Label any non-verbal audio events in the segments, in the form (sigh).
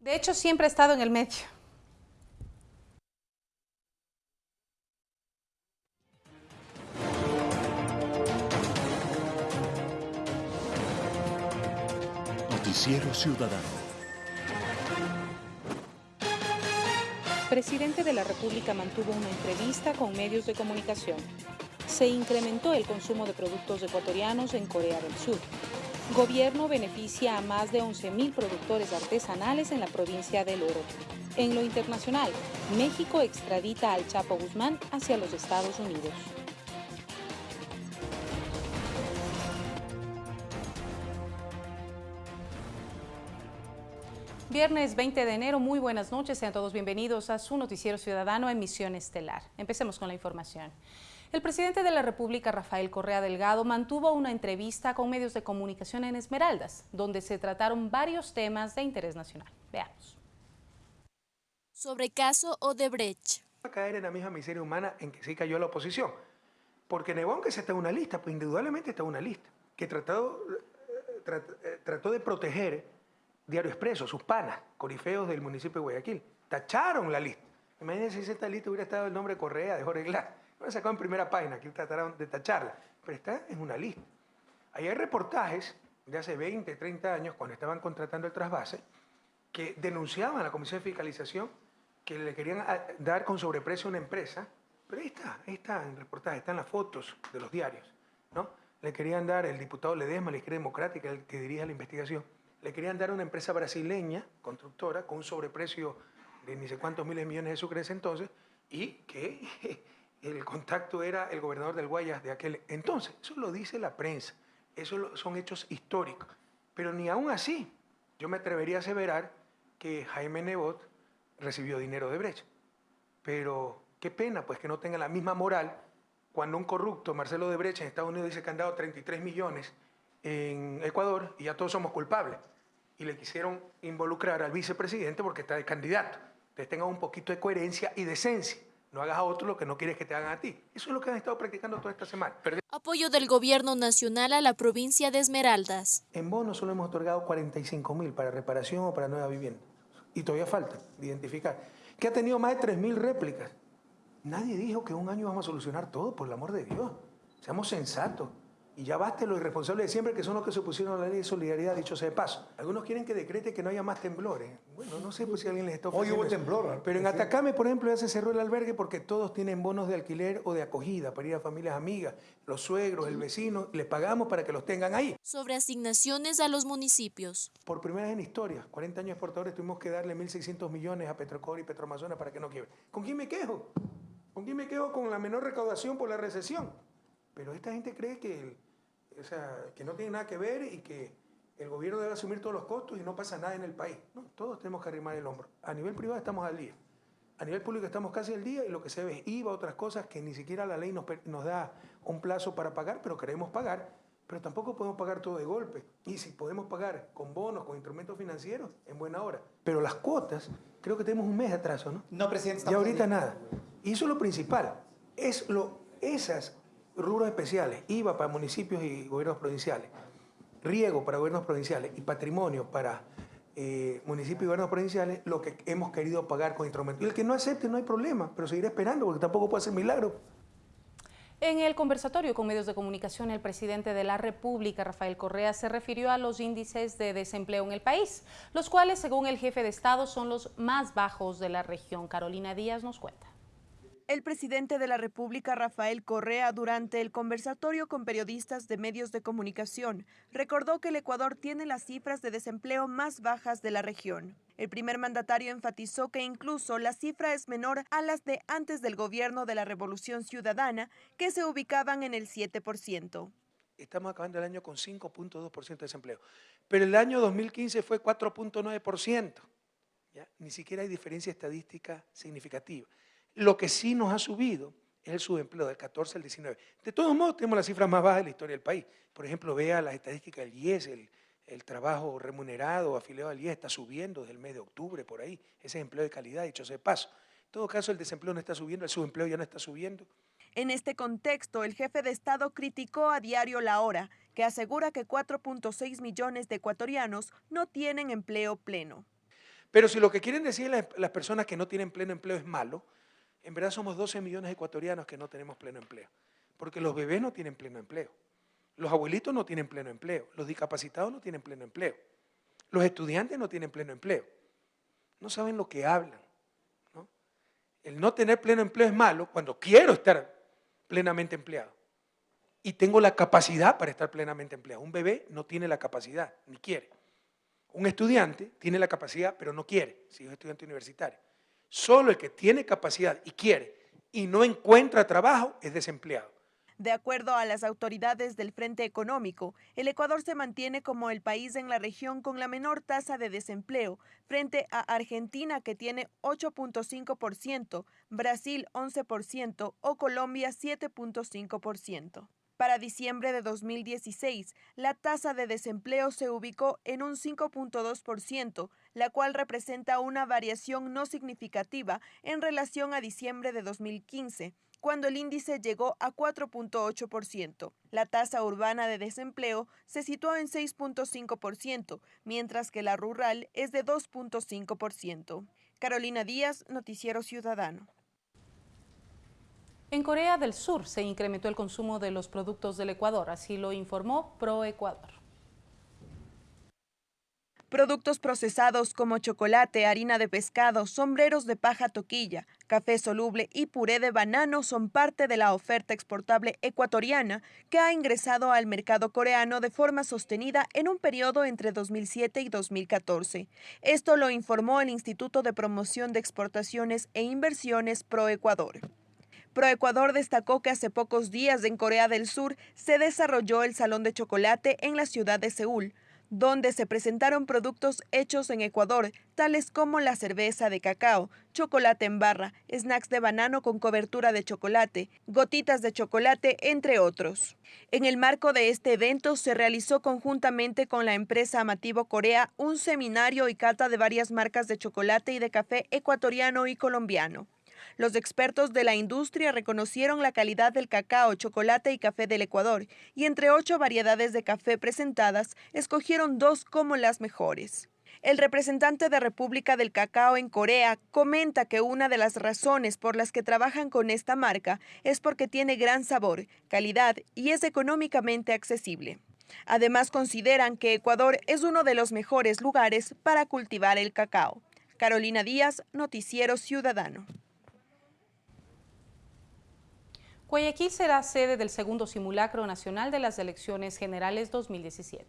De hecho, siempre ha estado en el medio. Noticiero Ciudadano. Presidente de la República mantuvo una entrevista con medios de comunicación. Se incrementó el consumo de productos ecuatorianos en Corea del Sur. Gobierno beneficia a más de 11.000 productores artesanales en la provincia del Oro. En lo internacional, México extradita al Chapo Guzmán hacia los Estados Unidos. Viernes 20 de enero, muy buenas noches, sean todos bienvenidos a su noticiero ciudadano Emisión Estelar. Empecemos con la información. El presidente de la República, Rafael Correa Delgado, mantuvo una entrevista con medios de comunicación en Esmeraldas, donde se trataron varios temas de interés nacional. Veamos. Sobre caso Odebrecht. Va a caer en la misma miseria humana en que sí cayó la oposición. Porque negó que se está en una lista, pues indudablemente está en una lista, que trató, eh, eh, trató de proteger Diario Expreso, sus panas, corifeos del municipio de Guayaquil. Tacharon la lista. Imagínense si esta lista hubiera estado el nombre Correa de Jorge Glass. Lo sacado en primera página, aquí trataron de tacharla. Pero está en una lista. Ahí hay reportajes de hace 20, 30 años, cuando estaban contratando el trasvase, que denunciaban a la Comisión de Fiscalización que le querían ah, dar con sobreprecio a una empresa. Pero ahí está, ahí está en reportaje, están las fotos de los diarios. ¿no? Le querían dar el diputado Ledesma, la izquierda democrática, el que dirige la investigación le querían dar a una empresa brasileña, constructora, con un sobreprecio de ni sé cuántos miles de millones de sucres entonces, y que (laughs) el contacto era el gobernador del Guayas de aquel entonces. Eso lo dice la prensa, eso son hechos históricos. Pero ni aún así, yo me atrevería a aseverar que Jaime Nebot recibió dinero de Brecht. Pero qué pena, pues que no tenga la misma moral cuando un corrupto, Marcelo de Brecht, en Estados Unidos dice que han dado 33 millones en Ecuador y ya todos somos culpables. Y le quisieron involucrar al vicepresidente porque está de candidato. Entonces tengan un poquito de coherencia y decencia. No hagas a otro lo que no quieres que te hagan a ti. Eso es lo que han estado practicando toda esta semana. Apoyo del gobierno nacional a la provincia de Esmeraldas. En bonos solo hemos otorgado 45 mil para reparación o para nueva vivienda. Y todavía falta identificar. Que ha tenido más de 3 mil réplicas. Nadie dijo que un año vamos a solucionar todo, por el amor de Dios. Seamos sensatos. Y ya baste los irresponsables de siempre, que son los que se opusieron a la ley de solidaridad, dicho sea de paso. Algunos quieren que decrete que no haya más temblores. Bueno, no sé pues, si alguien les está ofreciendo Hoy hubo temblor. Pero en Atacame, por ejemplo, ya se cerró el albergue porque todos tienen bonos de alquiler o de acogida para ir a familias amigas, los suegros, el vecino, les pagamos para que los tengan ahí. Sobre asignaciones a los municipios. Por primera vez en historia, 40 años exportadores, tuvimos que darle 1.600 millones a Petrocor y Petroamazonas para que no quiebre. ¿Con quién me quejo? ¿Con quién me quejo con la menor recaudación por la recesión? Pero esta gente cree que o sea, que no tiene nada que ver y que el gobierno debe asumir todos los costos y no pasa nada en el país. No, todos tenemos que arrimar el hombro. A nivel privado estamos al día. A nivel público estamos casi al día y lo que se ve es IVA, otras cosas que ni siquiera la ley nos, nos da un plazo para pagar, pero queremos pagar. Pero tampoco podemos pagar todo de golpe. Y si podemos pagar con bonos, con instrumentos financieros, en buena hora. Pero las cuotas, creo que tenemos un mes de atraso, ¿no? No, presidente. Y ahorita nada. Y eso es lo principal. Es lo, esas rubros especiales, IVA para municipios y gobiernos provinciales, riego para gobiernos provinciales y patrimonio para eh, municipios y gobiernos provinciales, lo que hemos querido pagar con instrumentos. Y el que no acepte no hay problema, pero seguirá esperando porque tampoco puede hacer milagro. En el conversatorio con medios de comunicación, el presidente de la República, Rafael Correa, se refirió a los índices de desempleo en el país, los cuales, según el jefe de Estado, son los más bajos de la región. Carolina Díaz nos cuenta. El presidente de la República, Rafael Correa, durante el conversatorio con periodistas de medios de comunicación, recordó que el Ecuador tiene las cifras de desempleo más bajas de la región. El primer mandatario enfatizó que incluso la cifra es menor a las de antes del gobierno de la Revolución Ciudadana, que se ubicaban en el 7%. Estamos acabando el año con 5.2% de desempleo, pero el año 2015 fue 4.9%. Ni siquiera hay diferencia estadística significativa. Lo que sí nos ha subido es el subempleo del 14 al 19. De todos modos, tenemos las cifras más bajas de la historia del país. Por ejemplo, vea las estadísticas del IES, el, trabajo remunerado afiliado al IES está subiendo desde el mes de octubre, por ahí. Ese es empleo de calidad, dicho sea de paso. En todo caso, el desempleo no está subiendo, el subempleo ya no está subiendo. En este contexto, el jefe de Estado criticó a Diario La Hora, que asegura que 4.6 millones de ecuatorianos no tienen empleo pleno. Pero si lo que quieren decir las, las personas que no tienen pleno empleo es malo, en verdad somos 12 millones de ecuatorianos que no tenemos pleno empleo. Porque los bebés no tienen pleno empleo. Los abuelitos no tienen pleno empleo. Los discapacitados no tienen pleno empleo. Los estudiantes no tienen pleno empleo. No saben lo que hablan. El no tener pleno empleo es malo cuando quiero estar plenamente empleado. Y tengo la capacidad para estar plenamente empleado. Un bebé no tiene la capacidad, ni quiere. Un estudiante tiene la capacidad, pero no quiere, si es estudiante universitario. Solo el que tiene capacidad y quiere y no encuentra trabajo es desempleado. De acuerdo a las autoridades del Frente Económico, el Ecuador se mantiene como el país en la región con la menor tasa de desempleo, frente a Argentina que tiene 8.5%, Brasil 11% o Colombia 7.5%. Para diciembre de 2016, la tasa de desempleo se ubicó en un 5.2%, la cual representa una variación no significativa en relación a diciembre de 2015 cuando el índice llegó a 4.8%. La tasa urbana de desempleo se situó en 6.5%, mientras que la rural es de 2.5%. Carolina Díaz, Noticiero Ciudadano. En Corea del Sur se incrementó el consumo de los productos del Ecuador, así lo informó ProEcuador. Productos procesados como chocolate, harina de pescado, sombreros de paja toquilla, café soluble y puré de banano son parte de la oferta exportable ecuatoriana que ha ingresado al mercado coreano de forma sostenida en un periodo entre 2007 y 2014. Esto lo informó el Instituto de Promoción de Exportaciones e Inversiones ProEcuador. ProEcuador destacó que hace pocos días en Corea del Sur se desarrolló el Salón de Chocolate en la ciudad de Seúl, donde se presentaron productos hechos en Ecuador, tales como la cerveza de cacao, chocolate en barra, snacks de banano con cobertura de chocolate, gotitas de chocolate, entre otros. En el marco de este evento se realizó conjuntamente con la empresa Amativo Corea un seminario y cata de varias marcas de chocolate y de café ecuatoriano y colombiano. Los expertos de la industria reconocieron la calidad del cacao, chocolate y café del Ecuador y entre ocho variedades de café presentadas, escogieron dos como las mejores. El representante de República del Cacao en Corea comenta que una de las razones por las que trabajan con esta marca es porque tiene gran sabor, calidad y es económicamente accesible. Además consideran que Ecuador es uno de los mejores lugares para cultivar el cacao. Carolina Díaz, Noticiero Ciudadano. Guayaquil será sede del segundo simulacro nacional de las elecciones generales 2017.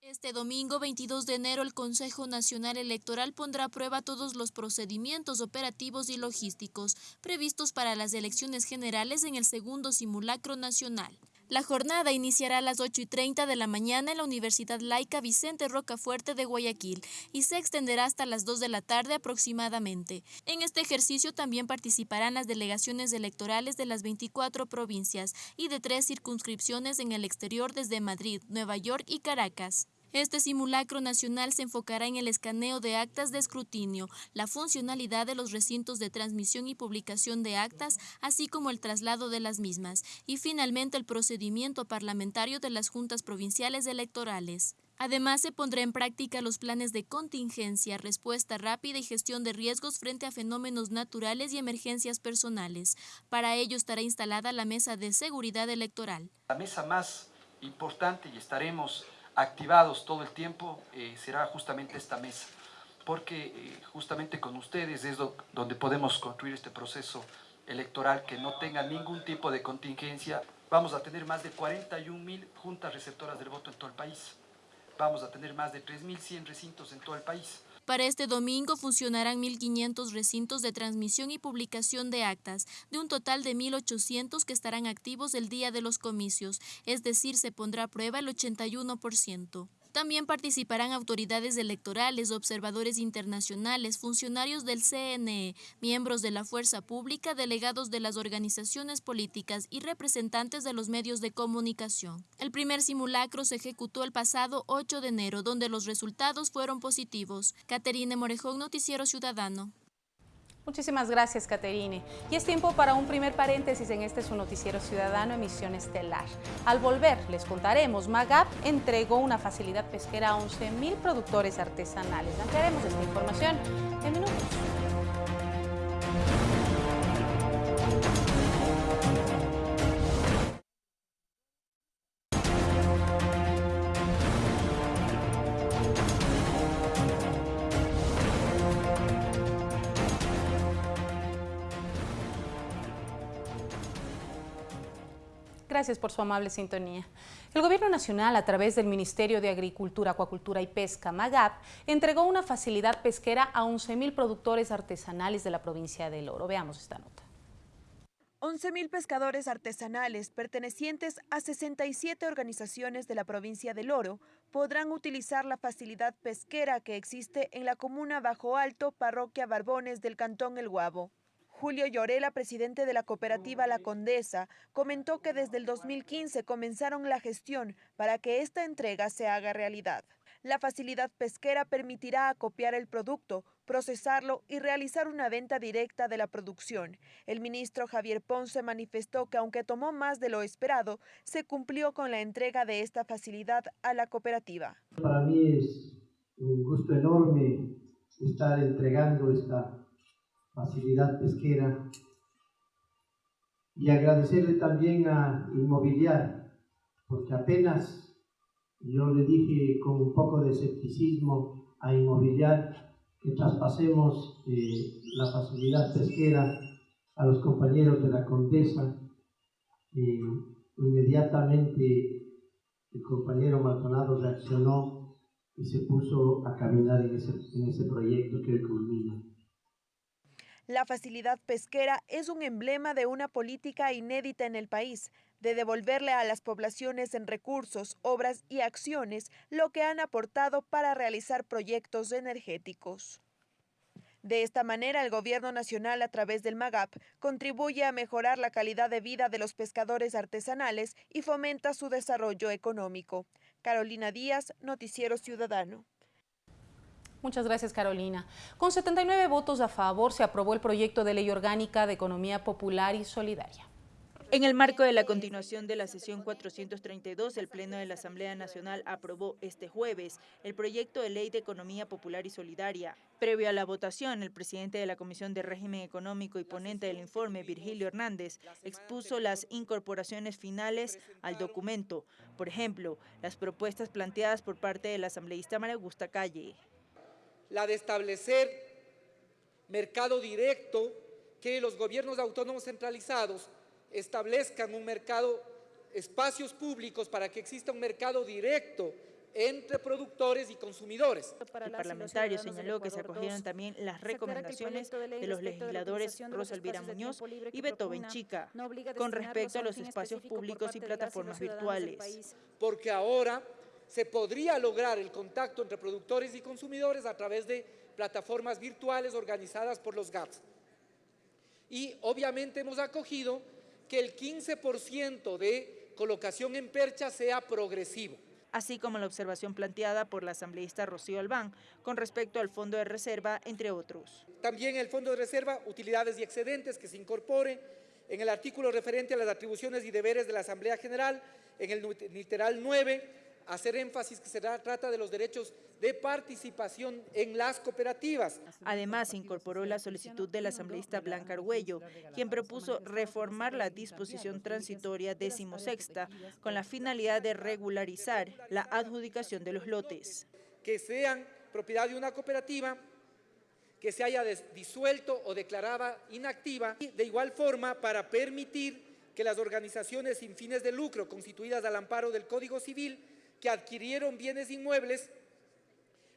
Este domingo 22 de enero el Consejo Nacional Electoral pondrá a prueba todos los procedimientos operativos y logísticos previstos para las elecciones generales en el segundo simulacro nacional. La jornada iniciará a las 8 y 30 de la mañana en la Universidad Laica Vicente Rocafuerte de Guayaquil y se extenderá hasta las 2 de la tarde aproximadamente. En este ejercicio también participarán las delegaciones electorales de las 24 provincias y de tres circunscripciones en el exterior desde Madrid, Nueva York y Caracas. Este simulacro nacional se enfocará en el escaneo de actas de escrutinio, la funcionalidad de los recintos de transmisión y publicación de actas, así como el traslado de las mismas, y finalmente el procedimiento parlamentario de las juntas provinciales electorales. Además, se pondrá en práctica los planes de contingencia, respuesta rápida y gestión de riesgos frente a fenómenos naturales y emergencias personales. Para ello estará instalada la mesa de seguridad electoral. La mesa más importante y estaremos activados todo el tiempo eh, será justamente esta mesa, porque eh, justamente con ustedes es donde podemos construir este proceso electoral que no tenga ningún tipo de contingencia. Vamos a tener más de 41 mil juntas receptoras del voto en todo el país. Vamos a tener más de 3.100 recintos en todo el país. Para este domingo funcionarán 1.500 recintos de transmisión y publicación de actas, de un total de 1.800 que estarán activos el día de los comicios, es decir, se pondrá a prueba el 81%. También participarán autoridades electorales, observadores internacionales, funcionarios del CNE, miembros de la fuerza pública, delegados de las organizaciones políticas y representantes de los medios de comunicación. El primer simulacro se ejecutó el pasado 8 de enero, donde los resultados fueron positivos. Caterine Morejón, Noticiero Ciudadano. Muchísimas gracias, Caterine. Y es tiempo para un primer paréntesis en este su noticiero ciudadano Emisión Estelar. Al volver, les contaremos, Magap entregó una facilidad pesquera a 11.000 productores artesanales. Ampliaremos esta información en minutos. Por su amable sintonía. El Gobierno Nacional, a través del Ministerio de Agricultura, Acuacultura y Pesca, MAGAP, entregó una facilidad pesquera a 11.000 productores artesanales de la provincia del Oro. Veamos esta nota. 11.000 pescadores artesanales pertenecientes a 67 organizaciones de la provincia del Oro podrán utilizar la facilidad pesquera que existe en la comuna Bajo Alto, parroquia Barbones del Cantón El Guabo. Julio Llorela, presidente de la cooperativa La Condesa, comentó que desde el 2015 comenzaron la gestión para que esta entrega se haga realidad. La facilidad pesquera permitirá acopiar el producto, procesarlo y realizar una venta directa de la producción. El ministro Javier Ponce manifestó que aunque tomó más de lo esperado, se cumplió con la entrega de esta facilidad a la cooperativa. Para mí es un gusto enorme estar entregando esta facilidad pesquera y agradecerle también a Inmobiliar, porque apenas yo le dije con un poco de escepticismo a Inmobiliar que traspasemos eh, la facilidad pesquera a los compañeros de la Condesa. Eh, inmediatamente el compañero Maldonado reaccionó y se puso a caminar en ese, en ese proyecto que hoy culmina. La facilidad pesquera es un emblema de una política inédita en el país, de devolverle a las poblaciones en recursos, obras y acciones lo que han aportado para realizar proyectos energéticos. De esta manera, el Gobierno Nacional, a través del MAGAP, contribuye a mejorar la calidad de vida de los pescadores artesanales y fomenta su desarrollo económico. Carolina Díaz, Noticiero Ciudadano. Muchas gracias, Carolina. Con 79 votos a favor, se aprobó el proyecto de ley orgánica de economía popular y solidaria. En el marco de la continuación de la sesión 432, el Pleno de la Asamblea Nacional aprobó este jueves el proyecto de ley de economía popular y solidaria. Previo a la votación, el presidente de la Comisión de Régimen Económico y ponente del informe, Virgilio Hernández, expuso las incorporaciones finales al documento. Por ejemplo, las propuestas planteadas por parte del asambleísta María Augusta Calle la de establecer mercado directo, que los gobiernos autónomos centralizados establezcan un mercado, espacios públicos para que exista un mercado directo entre productores y consumidores. El parlamentario señaló que se acogieron también las recomendaciones de los legisladores Rosa Elvira Muñoz y Beto Benchica con respecto a los espacios públicos y plataformas virtuales. Porque ahora se podría lograr el contacto entre productores y consumidores a través de plataformas virtuales organizadas por los GATS. Y obviamente hemos acogido que el 15% de colocación en percha sea progresivo así como la observación planteada por la asambleísta Rocío Albán con respecto al Fondo de Reserva, entre otros. También el Fondo de Reserva, utilidades y excedentes que se incorpore en el artículo referente a las atribuciones y deberes de la Asamblea General, en el literal 9, hacer énfasis que se trata de los derechos de participación en las cooperativas. Además, incorporó la solicitud del asambleísta Blanca Argüello, quien propuso reformar la disposición transitoria decimosexta con la finalidad de regularizar la adjudicación de los lotes. Que sean propiedad de una cooperativa que se haya disuelto o declarada inactiva y de igual forma para permitir que las organizaciones sin fines de lucro constituidas al amparo del Código Civil que adquirieron bienes inmuebles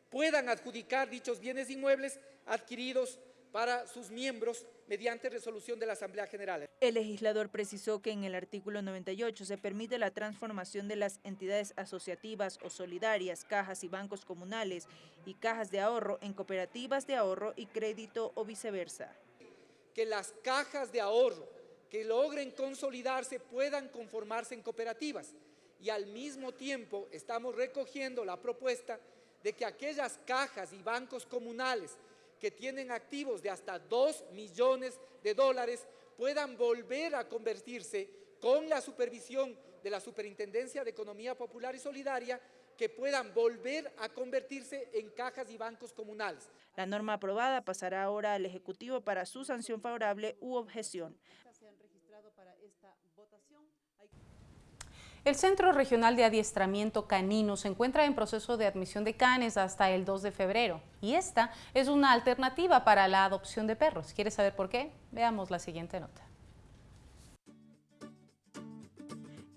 puedan adjudicar dichos bienes inmuebles adquiridos para sus miembros mediante resolución de la Asamblea General. El legislador precisó que en el artículo 98 se permite la transformación de las entidades asociativas o solidarias, cajas y bancos comunales y cajas de ahorro en cooperativas de ahorro y crédito o viceversa. Que las cajas de ahorro que logren consolidarse puedan conformarse en cooperativas y al mismo tiempo estamos recogiendo la propuesta de que aquellas cajas y bancos comunales que tienen activos de hasta 2 millones de dólares puedan volver a convertirse con la supervisión de la Superintendencia de Economía Popular y Solidaria que puedan volver a convertirse en cajas y bancos comunales. La norma aprobada pasará ahora al Ejecutivo para su sanción favorable u objeción. El Centro Regional de Adiestramiento Canino se encuentra en proceso de admisión de canes hasta el 2 de febrero y esta es una alternativa para la adopción de perros. ¿Quieres saber por qué? Veamos la siguiente nota.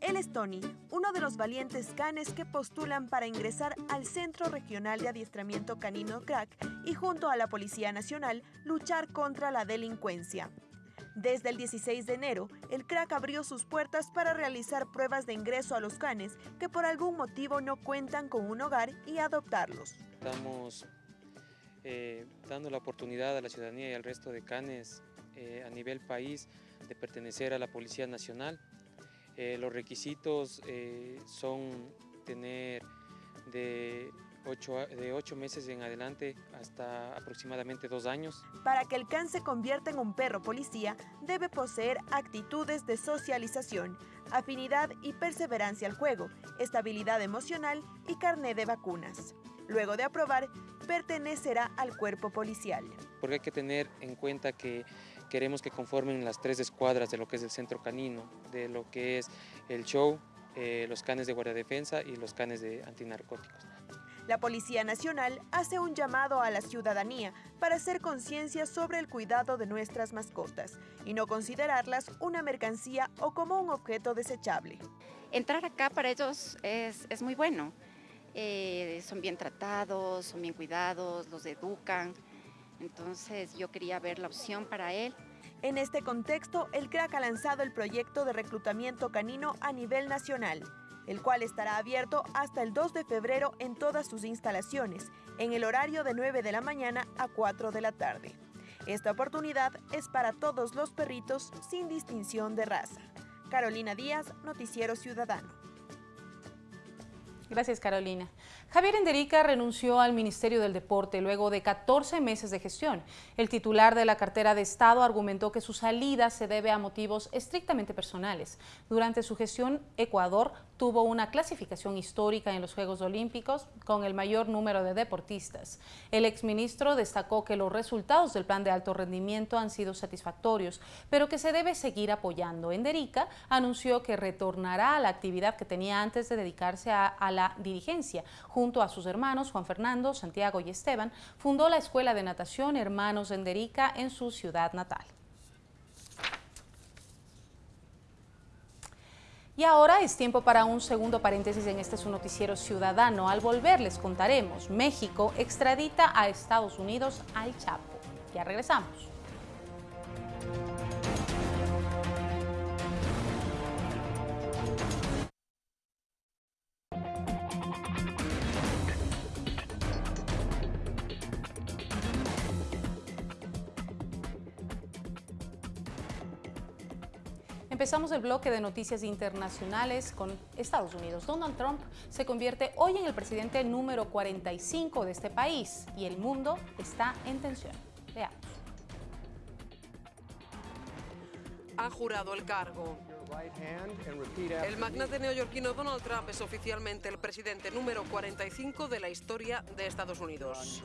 Él es Tony, uno de los valientes canes que postulan para ingresar al Centro Regional de Adiestramiento Canino CRAC y junto a la Policía Nacional luchar contra la delincuencia. Desde el 16 de enero, el CRAC abrió sus puertas para realizar pruebas de ingreso a los canes que por algún motivo no cuentan con un hogar y adoptarlos. Estamos eh, dando la oportunidad a la ciudadanía y al resto de canes eh, a nivel país de pertenecer a la Policía Nacional. Eh, los requisitos son tener de de ocho meses en adelante hasta aproximadamente dos años. Para que el can se convierta en un perro policía, debe poseer actitudes de socialización, afinidad y perseverancia al juego, estabilidad emocional y carné de vacunas. Luego de aprobar, pertenecerá al cuerpo policial. Porque hay que tener en cuenta que queremos que conformen las tres escuadras de lo que es el centro canino, de lo que es el show, eh, los canes de guardia defensa y los canes de antinarcóticos. La Policía Nacional hace un llamado a la ciudadanía para hacer conciencia sobre el cuidado de nuestras mascotas y no considerarlas una mercancía o como un objeto desechable. Entrar acá para ellos es, muy bueno. Eh, son bien tratados, son bien cuidados, los educan. Entonces yo quería ver la opción para él. En este contexto, el CRAC ha lanzado el proyecto de reclutamiento canino a nivel nacional el cual estará abierto hasta el 2 de febrero en todas sus instalaciones, en el horario de 9 de la mañana a 4 de la tarde. Esta oportunidad es para todos los perritos sin distinción de raza. Carolina Díaz, Noticiero Ciudadano. Gracias, Carolina. Javier Enderica renunció al Ministerio del Deporte luego de 14 meses de gestión. El titular de la cartera de Estado argumentó que su salida se debe a motivos estrictamente personales. Durante su gestión, Ecuador tuvo una clasificación histórica en los Juegos Olímpicos con el mayor número de deportistas. El exministro destacó que los resultados del plan de alto rendimiento han sido satisfactorios, pero que se debe seguir apoyando. Enderica anunció que retornará a la actividad que tenía antes de dedicarse a, la dirigencia. Junto a sus hermanos Juan Fernando, Santiago y Esteban, fundó la Escuela de Natación Hermanos Enderica en su ciudad natal. Y ahora es tiempo para un segundo paréntesis en este su noticiero ciudadano. Al volver les contaremos, México extradita a Estados Unidos al Chapo. Ya regresamos. Empezamos el bloque de noticias internacionales con Estados Unidos. Donald Trump se convierte hoy en el presidente número 45 de este país y el mundo está en tensión. Veamos. Ha jurado el cargo. El magnate neoyorquino Donald Trump es oficialmente el presidente número 45 de la historia de Estados Unidos.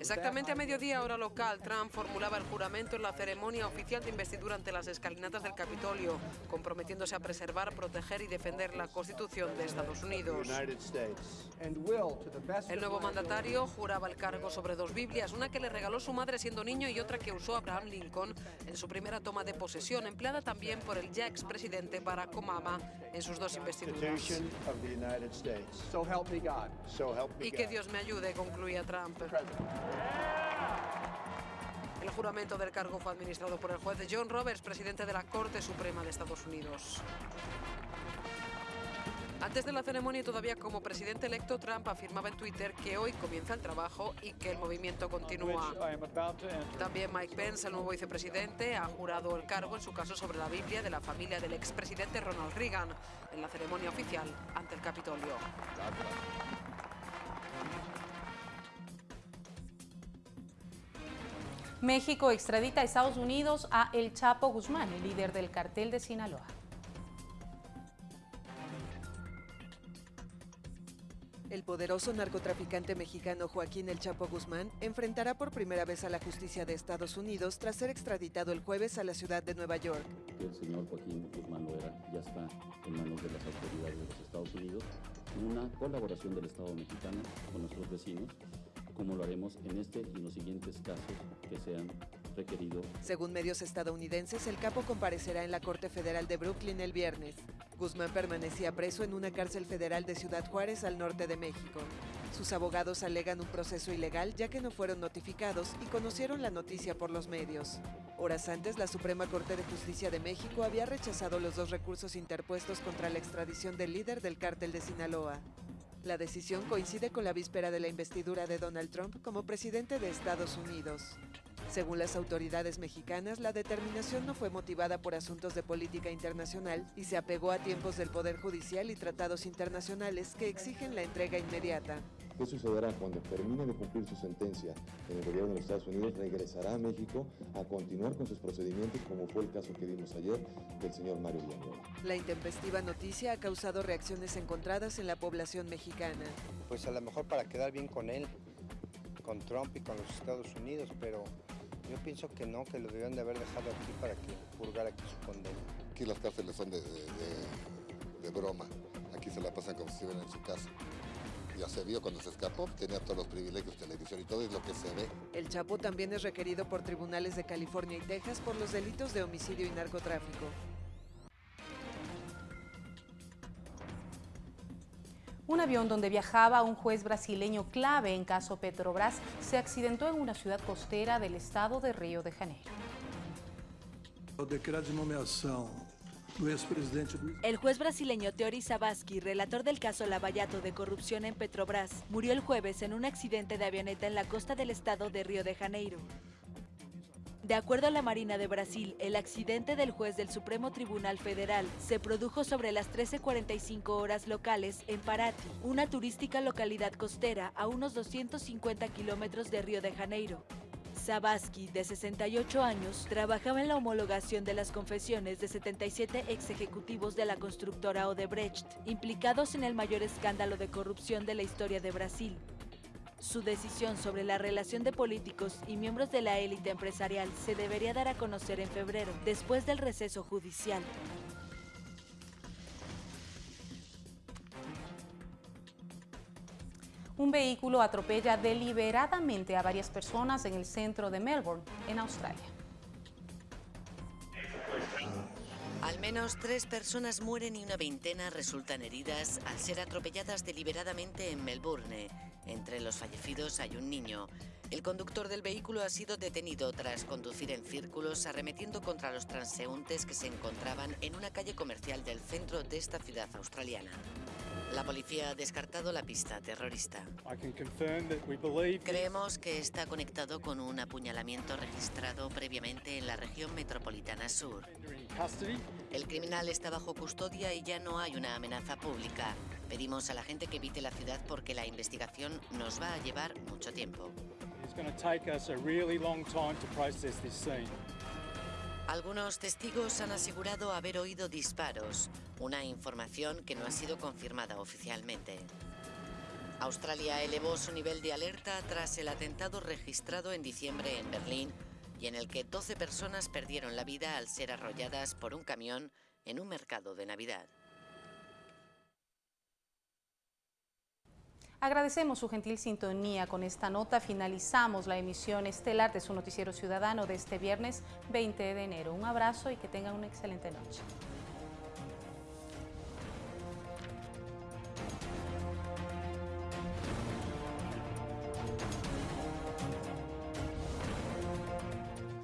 Exactamente a mediodía hora local, Trump formulaba el juramento en la ceremonia oficial de investidura ante las escalinatas del Capitolio, comprometiéndose a preservar, proteger y defender la Constitución de Estados Unidos. El nuevo mandatario juraba el cargo sobre dos Biblias, una que le regaló su madre siendo niño y otra que usó Abraham Lincoln en su primera toma de posesión, empleada también por el ya expresidente Barack Obama en sus dos investiduras. Y que Dios me ayude, concluía Trump. El juramento del cargo fue administrado por el juez John Roberts, presidente de la Corte Suprema de Estados Unidos. Antes de la ceremonia y todavía como presidente electo, Trump afirmaba en Twitter que hoy comienza el trabajo y que el movimiento continúa. También Mike Pence, el nuevo vicepresidente, ha jurado el cargo en su caso sobre la Biblia de la familia del expresidente Ronald Reagan en la ceremonia oficial ante el Capitolio. México extradita a Estados Unidos a El Chapo Guzmán, el líder del cartel de Sinaloa. Poderoso narcotraficante mexicano Joaquín El Chapo Guzmán enfrentará por primera vez a la justicia de Estados Unidos tras ser extraditado el jueves a la ciudad de Nueva York. El señor Joaquín Guzmán Loera ya está en manos de las autoridades de los Estados Unidos, una colaboración del Estado mexicano con nuestros vecinos como lo haremos en este y en los siguientes casos que sean requeridos. Según medios estadounidenses, el capo comparecerá en la Corte Federal de Brooklyn el viernes. Guzmán permanecía preso en una cárcel federal de Ciudad Juárez al norte de México. Sus abogados alegan un proceso ilegal ya que no fueron notificados y conocieron la noticia por los medios. Horas antes, la Suprema Corte de Justicia de México había rechazado los dos recursos interpuestos contra la extradición del líder del cártel de Sinaloa. La decisión coincide con la víspera de la investidura de Donald Trump como presidente de Estados Unidos. Según las autoridades mexicanas, la determinación no fue motivada por asuntos de política internacional y se apegó a tiempos del Poder Judicial y tratados internacionales que exigen la entrega inmediata. ¿Qué sucederá cuando termine de cumplir su sentencia en el gobierno de los Estados Unidos? Regresará a México a continuar con sus procedimientos, como fue el caso que vimos ayer del señor Mario Villanueva. La intempestiva noticia ha causado reacciones encontradas en la población mexicana. Pues a lo mejor para quedar bien con él, con Trump y con los Estados Unidos, pero yo pienso que no, que lo debían de haber dejado aquí para que purgara aquí su condena. Aquí las cárceles son de, de, de, de broma, aquí se la pasan como si estuvieran en su casa ya se vio cuando se escapó, tenía todos los privilegios, televisión y todo es lo que se ve. El Chapo también es requerido por tribunales de California y Texas por los delitos de homicidio y narcotráfico. Avión donde viajaba un juez brasileño clave en caso Petrobras se accidentó en una ciudad costera del estado de Río de Janeiro. Decreto de el juez brasileño Teori Sabaski, relator del caso Lavallato de corrupción en Petrobras, murió el jueves en un accidente de avioneta en la costa del estado de Río de Janeiro. De acuerdo a la Marina de Brasil, el accidente del juez del Supremo Tribunal Federal se produjo sobre las 13.45 horas locales en Paraty, una turística localidad costera a unos 250 kilómetros de Río de Janeiro. Sabaski, de 68 años, trabajaba en la homologación de las confesiones de 77 ex ejecutivos de la constructora Odebrecht, implicados en el mayor escándalo de corrupción de la historia de Brasil. Su decisión sobre la relación de políticos y miembros de la élite empresarial se debería dar a conocer en febrero, después del receso judicial. Un vehículo atropella deliberadamente a varias personas en el centro de Melbourne, en Australia. Al menos tres personas mueren y una veintena resultan heridas al ser atropelladas deliberadamente en Melbourne. Entre los fallecidos hay un niño. El conductor del vehículo ha sido detenido tras conducir en círculos arremetiendo contra los transeúntes que se encontraban en una calle comercial del centro de esta ciudad australiana. La policía ha descartado la pista terrorista. Creemos que está conectado con un apuñalamiento registrado previamente en la región metropolitana sur. El criminal está bajo custodia y ya no hay una amenaza pública. Pedimos a la gente que evite la ciudad porque la investigación nos va a llevar mucho tiempo. Algunos testigos han asegurado haber oído disparos, una información que no ha sido confirmada oficialmente. Australia elevó su nivel de alerta tras el atentado registrado en diciembre en Berlín y en el que 12 personas perdieron la vida al ser arrolladas por un camión en un mercado de Navidad. Agradecemos su gentil sintonía. Con esta nota finalizamos la emisión estelar de su noticiero ciudadano de este viernes 20 de enero. Un abrazo y que tengan una excelente noche.